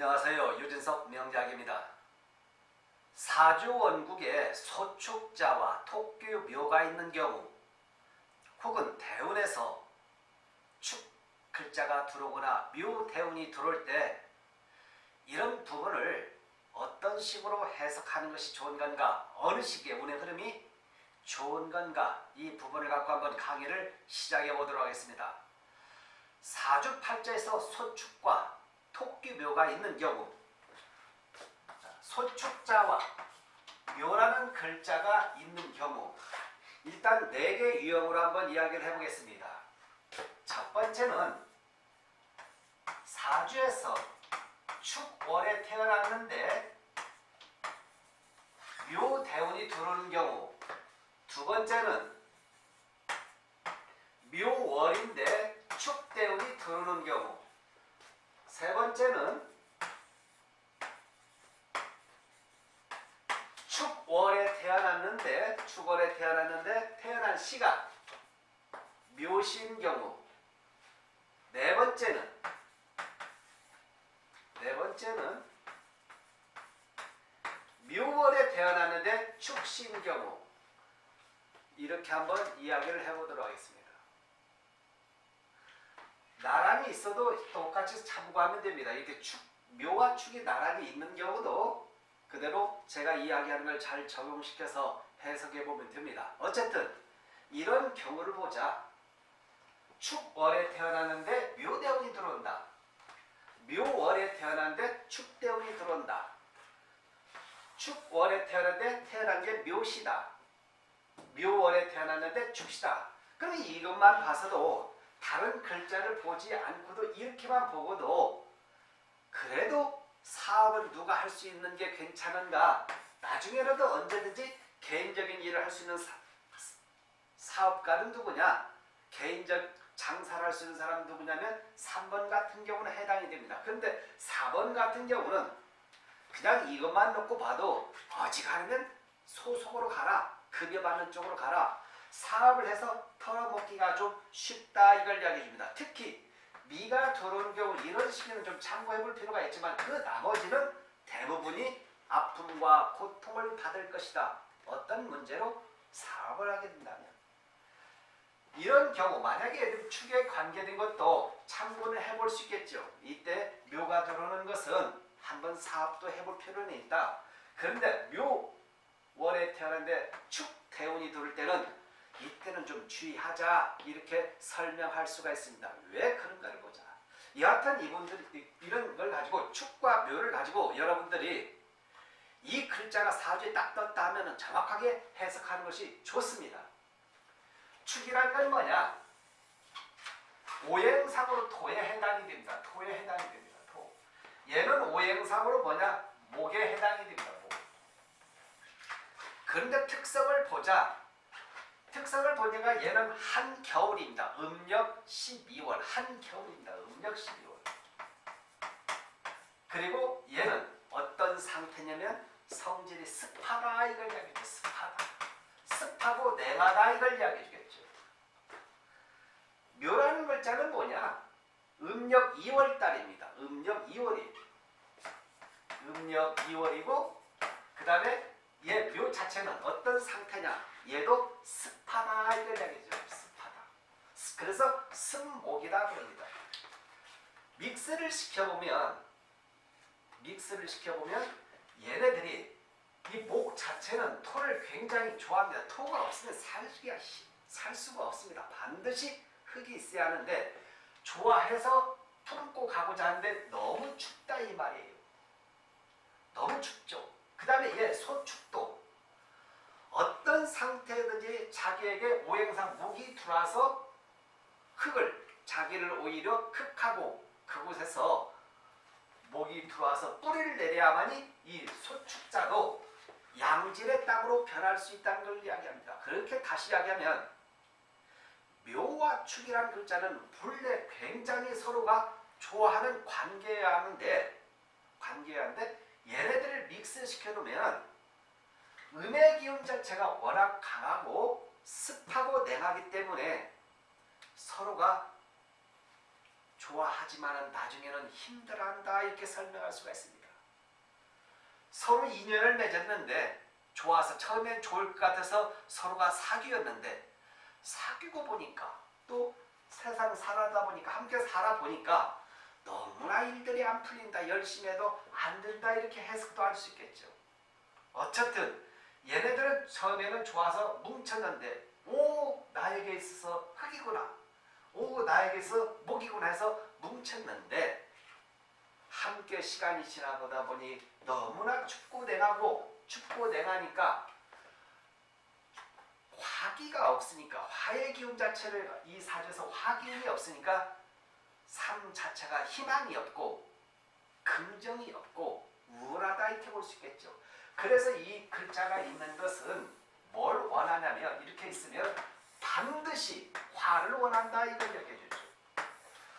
안녕하세요. 유진석 명작입니다. 사주 원국에 소축자와 토규 묘가 있는 경우 혹은 대운에서 축 글자가 들어오거나 묘 대운이 들어올 때 이런 부분을 어떤 식으로 해석하는 것이 좋은 건가 어느 시기에 운의 흐름이 좋은 건가 이 부분을 갖고 한번 강의를 시작해 보도록 하겠습니다. 사주팔자에서 소축과 토끼묘가 있는 경우. 소축자와 묘라는 글자가 있는 경우. 일단 네 개 유형으로 한번 이야기를 해보겠습니다. 첫 번째는 사주에서 축월에 태어났는데 묘 대운이 들어오는 경우. 두 번째는 묘월인데 축대운이 들어오는 경우 세 번째는 축월에 태어났는데 축월에 태어났는데 태어난 시가 묘신 경우 네 번째는 네 번째는 묘월에 태어났는데 축신 경우 이렇게 한번 이야기를 해보도록 하겠습니다. 나란히 있어도 똑같이 참고하면 됩니다. 이렇게 축, 묘와 축이 나란히 있는 경우도 그대로 제가 이야기하는 걸 잘 적용시켜서 해석해 보면 됩니다. 어쨌든 이런 경우를 보자. 축월에 태어났는데 묘대운이 들어온다. 묘월에 태어났는데 축대운이 들어온다. 축월에 태어났는데 태어난 게 묘시다. 묘월에 태어났는데 축시다. 그럼 이것만 봐서도 다른 글자를 보지 않고도 이렇게만 보고도 그래도 사업을 누가 할 수 있는 게 괜찮은가 나중에라도 언제든지 개인적인 일을 할 수 있는 사, 업가는 누구냐 개인적 장사를 할 수 있는 사람 누구냐면 3번 같은 경우는 해당이 됩니다. 그런데 4번 같은 경우는 그냥 이것만 놓고 봐도 어지간하면 소속으로 가라 급여 받는 쪽으로 가라 사업을 해서 털어먹기가 좀 쉽다 이걸 이야기해 줍니다. 특히 미가 들어오는 경우 이런 시기는 좀 참고해 볼 필요가 있지만 그 나머지는 대부분이 아픔과 고통을 받을 것이다. 어떤 문제로 사업을 하게 된다면 이런 경우 만약에 축에 관계된 것도 참고를 해볼 수 있겠죠. 이때 묘가 들어오는 것은 한번 사업도 해볼 필요는 있다. 그런데 묘월에 태어났는데 축 대운이 들을 때는 이때는 좀 주의하자 이렇게 설명할 수가 있습니다. 왜 그런가를 보자. 여하튼 이분들 이런 걸 가지고 축과 묘를 가지고 여러분들이 이 글자가 사주에 딱 떴다 하면 정확하게 해석하는 것이 좋습니다. 축이란 건 뭐냐? 오행상으로 토에 해당이 됩니다. 토에 해당이 됩니다. 토. 얘는 오행상으로 뭐냐? 목에 해당이 됩니다. 목. 그런데 특성을 보자. 특성을 보니까 얘는 한겨울입니다. 음력 12월 한겨울입니다. 음력 12월. 그리고 얘는 어떤 상태냐면 성질이 습하다 이걸 이야기죠. 습하다. 습하고 냉하다 이걸 이야기해 주겠죠. 묘라는 글자는 뭐냐? 음력 2월달입니다. 음력 2월이 음력 2월이고 그 다음에 얘 묘 자체는 어떤 상태냐? 얘도 습하다 이야기죠. 습하다. 그래서 습목이다 그럽니다. 믹스를 시켜보면 믹스를 시켜보면 얘네들이 이 목 자체는 토를 굉장히 좋아합니다. 토가 없으면 살 수가, 살 수가 없습니다. 반드시 흙이 있어야 하는데 좋아해서 품고 가고자 하는데 너무 춥다 이 말이에요. 너무 춥죠. 그 다음에 얘 소축도 어떤 상태든지 자기에게 오행상 목이 들어와서 흙을 자기를 오히려 흙하고 그곳에서 목이 들어와서 뿌리를 내려야만이 이 소축자도 양질의 땅으로 변할 수 있다는 걸 이야기합니다. 그렇게 다시 이야기하면 묘와 축이라는 글자는 본래 굉장히 서로가 좋아하는 관계하는데 관계하는데 얘네들을 믹스시켜 놓으면 음의 기운 자체가 워낙 강하고 습하고 냉하기 때문에 서로가 좋아하지만은 나중에는 힘들어한다 이렇게 설명할 수가 있습니다. 서로 인연을 맺었는데 좋아서 처음엔 좋을 것 같아서 서로가 사귀었는데 사귀고 보니까 또 세상 살아다 보니까 함께 살아보니까 너무나 일들이 안 풀린다 열심히 해도 안 된다 이렇게 해석도 할 수 있겠죠. 어쨌든 얘네들은 처음에는 좋아서 뭉쳤는데 오 나에게 있어서 흙이구나 오 나에게 있어 목이구나 해서 뭉쳤는데 함께 시간이 지나보다 보니 너무나 춥고 냉하고 춥고 냉하니까 화기가 없으니까 화의 기운 자체를 이 사주에서 화기운이 없으니까 삶 자체가 희망이 없고 긍정이 없고 우울하다 이렇게 볼 수 있겠죠. 그래서 이 글자가 있는 것은 뭘 원하냐면 이렇게 있으면 반드시 화를 원한다 이걸 얘기해주죠.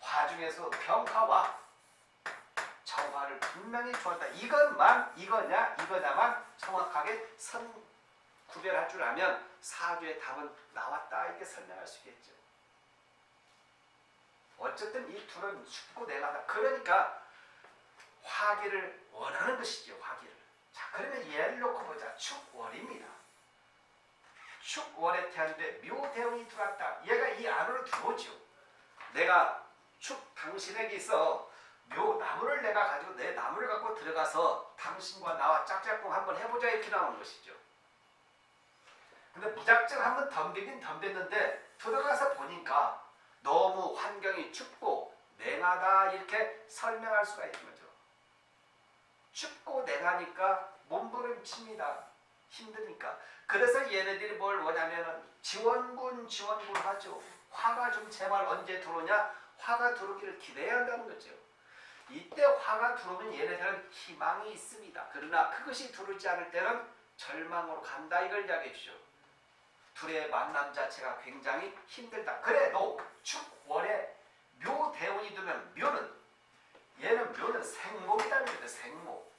화 중에서 병화와 정화를 분명히 좋아한다. 이것만 이거냐 이거냐만 정확하게 선 구별할 줄 알면 사주의 답은 나왔다 이렇게 설명할 수 있겠죠. 어쨌든 이 둘은 춥고 냉하다. 그러니까 화기를 원하는 것이죠. 화기를. 자 그러면 예를 놓고 보자. 축월입니다. 축월에 태어났는데 묘대운이 들어왔다. 얘가 이 안으로 들어오죠. 내가 축 당신에게 있어 묘 나무를 내가 가지고 내 나무를 갖고 들어가서 당신과 나와 짝짝꿍 한번 해보자 이렇게 나오는 것이죠. 근데 무작정 한번 덤비긴 덤볐는데 들어가서 보니까 너무 환경이 춥고 냉하다 이렇게 설명할 수가 있는 거죠. 춥고 냉하니까 몸부림칩니다. 힘드니까. 그래서 얘네들이 뭘 뭐냐면은 지원군 지원군 하죠. 화가 좀 제발 언제 들어오냐? 화가 들어오기를 기대해야 한다는 거죠. 이때 화가 들어오면 얘네들은 희망이 있습니다. 그러나 그것이 들어오지 않을 때는 절망으로 간다 이걸 이야기해 주죠. 둘의 만남 자체가 굉장히 힘들다. 그래도 축월에 묘대운이 되면 묘는 얘는 묘는 생목이라는 거죠. 생목.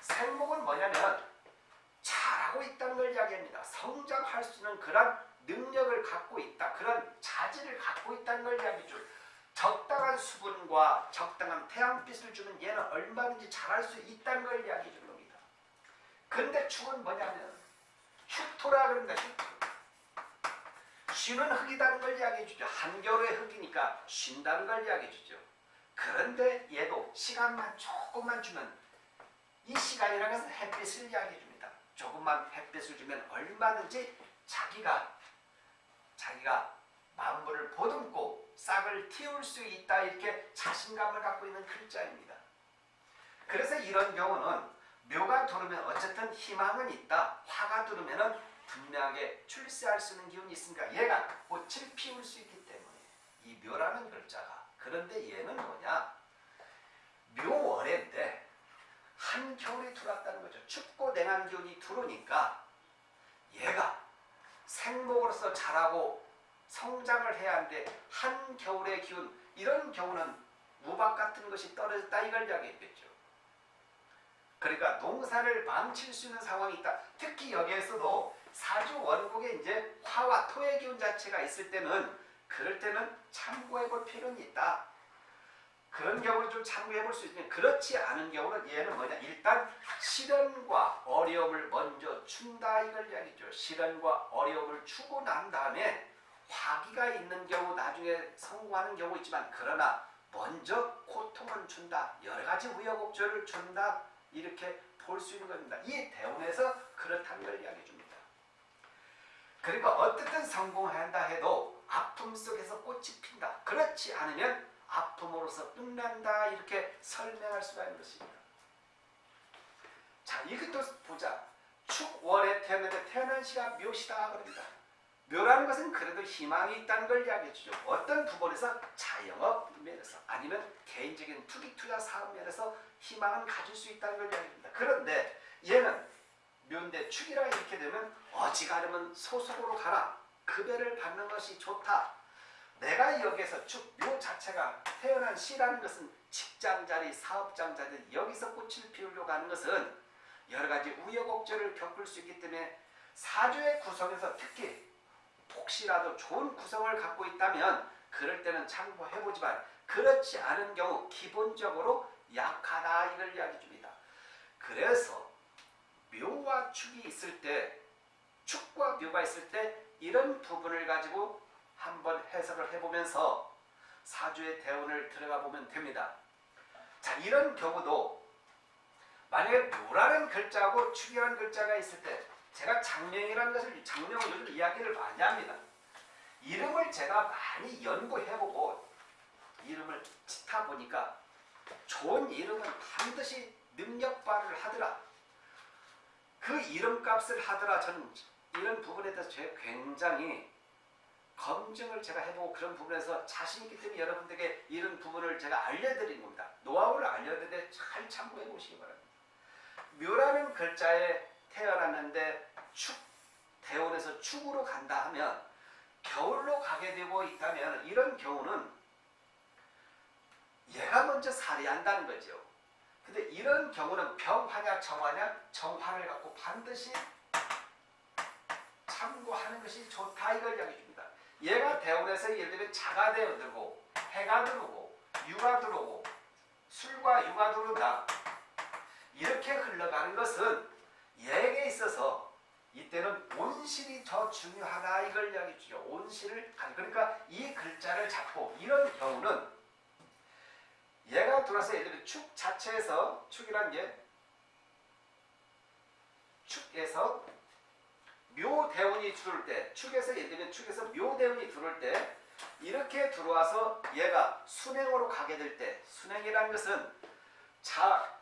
생목은 뭐냐면 잘하고 있다는 걸 이야기합니다. 성장할 수 있는 그런 능력을 갖고 있다. 그런 자질을 갖고 있다는 걸 이야기죠. 적당한 수분과 적당한 태양빛을 주면 얘는 얼마든지 잘할 수 있다는 걸 이야기해 주는 겁니다. 근데 축은 뭐냐면 휴토라 그럽니다. 휴토. 쉬는 흙이다는 걸 이야기해 주죠. 한겨울의 흙이니까 쉰다는 걸 이야기해 주죠. 그런데 얘도 시간만 조금만 주면 이 시간이라는 것은 햇빛을 이야기해 줍니다. 조금만 햇빛을 주면 얼마든지 자기가 자기가 만물을 보듬고 싹을 틔울 수 있다 이렇게 자신감을 갖고 있는 글자입니다. 그래서 이런 경우는 묘가 들으면 어쨌든 희망은 있다. 화가 들으면은 분명하게 출세할 수 있는 기운이 있으니까 얘가 꽃을 피울 수 있기 때문에 이 묘라는 글자가 그런데 얘는 뭐냐 묘월인데 한겨울이 들어왔다는 거죠. 춥고 냉한 기운이 들어오니까 얘가 생목으로서 자라고 성장을 해야 하는데 한겨울의 기운 이런 경우는 우박 같은 것이 떨어졌다 이걸 이야기했겠죠. 그러니까 농사를 망칠 수 있는 상황이 있다. 특히 여기에서도 사주 원국에 이제 화와 토의 기운 자체가 있을 때는 그럴 때는 참고해 볼 필요는 있다. 그런 경우를 좀 참고해 볼 수 있는 그렇지 않은 경우는 얘는 뭐냐 일단 시련과 어려움을 먼저 준다 이걸 이야기죠. 시련과 어려움을 주고 난 다음에 화기가 있는 경우 나중에 성공하는 경우 있지만 그러나 먼저 고통은 준다. 여러 가지 우여곡절을 준다. 이렇게 볼 수 있는 겁니다. 이 대운에서 그렇다는 걸 이야기해 줍니다. 그러니까 어떻든 성공한다 해도 아픔 속에서 꽃이 핀다. 그렇지 않으면 아픔으로서 끝난다. 이렇게 설명할 수가 있는 것입니다. 자, 이것도 보자. 축월에 태어났는데 태어난 시가 묘시다 그럽니다. 묘라는 것은 그래도 희망이 있다는 걸 이야기해 주죠. 어떤 부분에서 자영업 면에서 아니면 개인적인 투기 투자 사업 면에서 희망은 가질 수 있다는 걸 이야기합니다. 그런데 얘는 묘인데 축이라 이렇게 되면 어지간하면 소속으로 가라. 급여를 받는 것이 좋다. 내가 여기에서 축, 묘 자체가 태어난 시라는 것은 직장자리, 사업장자리 여기서 꽃을 피우려고 하는 것은 여러 가지 우여곡절을 겪을 수 있기 때문에 사주의 구성에서 특히 혹시라도 좋은 구성을 갖고 있다면 그럴 때는 참고해보지만 그렇지 않은 경우 기본적으로 약하다 이걸 이야기 줍니다. 그래서 묘와 축이 있을 때 축과 묘가 있을 때 이런 부분을 가지고 한번 해석을 해보면서 사주의 대운을 들어가 보면 됩니다. 자 이런 경우도 만약에 묘라는 글자하고 축이라는 글자가 있을 때 제가 장명이라는 것을 요즘 이야기를 많이 합니다. 이름을 제가 많이 연구해보고 이름을 짓다 보니까 좋은 이름은 반드시 능력 발휘를 하더라. 그 이름값을 하더라. 저는 이런 부분에 대해서 굉장히 검증을 제가 해보고 그런 부분에서 자신 있기 때문에 여러분들에게 이런 부분을 제가 알려드린 겁니다. 노하우를 알려드리는데 잘 참고해 보시기 바랍니다. 묘라는 글자에 태어났는데 축, 대원에서 축으로 간다 하면 겨울로 가게 되고 있다면 이런 경우는 얘가 먼저 살해한다는 거죠. 근데 이런 경우는 병화냐 정화냐 정화를 갖고 반드시 참고하는 것이 좋다 이걸 이야기 줍니다. 얘가 대원에서 예를 들면 자가 되어 들고 해가 들어오고 유가 들어오고 술과 유가 들어온다. 이렇게 흘러가는 것은 얘에게 있어서 이때는 온실이 더 중요하다 이걸 이야기 주죠. 온실을 가- 그러니까 이 글자를 잡고 이런 경우는 얘가 들어와서 예를 들면 축 자체에서 축이란 게 축에서 묘 대운이 들어올 때 축에서 예를 들면 축에서 묘대운이 들어올 때 이렇게 들어와서 얘가 순행으로 가게 될 때 순행이라는 것은 자,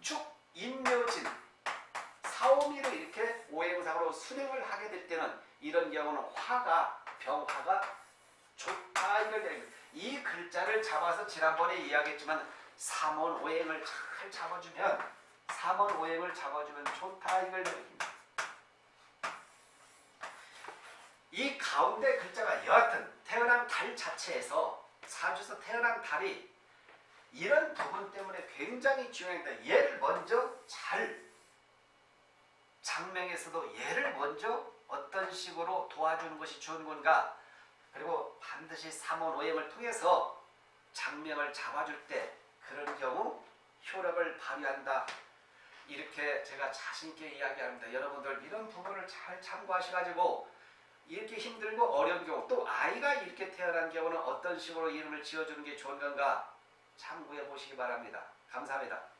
축, 인묘진 사오미로 이렇게 오행상으로 순행을 하게 될 때는 이런 경우는 화가 병화가 좋다 이런 얘기입니다. 이 글자를 잡아서 지난번에 이야기했지만 삼원 오행을 잘 잡아주면 삼원 오행을 잡아주면 좋다 이걸 얘기입니다. 이 가운데 글자가 여하튼 태어난 달 자체에서 사주에서 태어난 달이 이런 부분 때문에 굉장히 중요합니다. 얘를 먼저 잘 장명에서도 얘를 먼저 어떤 식으로 도와주는 것이 좋은 건가 그리고 반드시 삼원 오행을 통해서 장명을 잡아줄 때 그런 경우 효력을 발휘한다. 이렇게 제가 자신있게 이야기합니다. 여러분들 이런 부분을 잘 참고하셔가지고 이렇게 힘들고 어려운 경우 또 아이가 이렇게 태어난 경우는 어떤 식으로 이름을 지어주는 게 좋은 건가 참고해 보시기 바랍니다. 감사합니다.